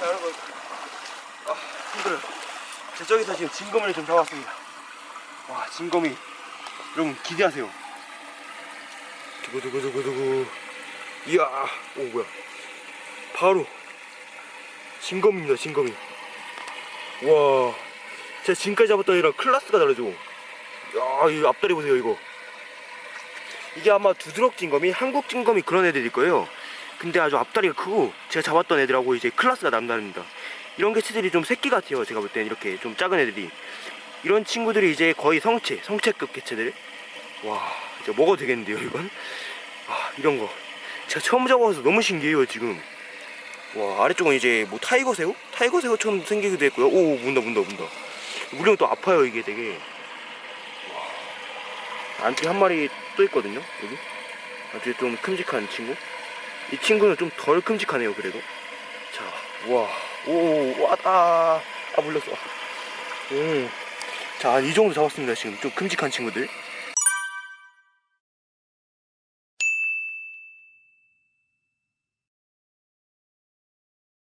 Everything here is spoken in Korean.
자 여러분. 아 힘들어요 제 저기서 지금 진검을 좀 잡았습니다. 와 진검이 여러분 기대하세요. 두구두구두구두구. 이야 오 뭐야. 바로 진검입니다 진검이. 와 제가 지금까지 잡았던 애랑 클라스가 다르죠. 야이 앞다리 보세요 이거. 이게 아마 두드럭 진검이 한국 진검이 그런 애들일 거예요 근데 아주 앞다리가 크고 제가 잡았던 애들하고 이제 클라스가 남다릅니다. 이런 개체들이 좀 새끼 같아요 제가 볼 땐 이렇게 좀 작은 애들이. 이런 친구들이 이제 거의 성체 성체급 개체들. 와 이제 먹어도 되겠는데요 이건? 아 이런 거. 제가 처음 잡아서 너무 신기해요 지금. 와 아래쪽은 이제 뭐 타이거 새우? 타이거 새우처럼 생기기도 했고요. 오 문다 문다 문다. 물면 또 아파요 이게 되게. 와, 안쪽에 한 마리 또 있거든요 여기. 아주 좀 큼직한 친구 이 친구는 좀 덜 큼직하네요 그래도. 자 우와. 오와아 아 물렸어. 음자이 정도 잡았습니다 지금. 좀 큼직한 친구들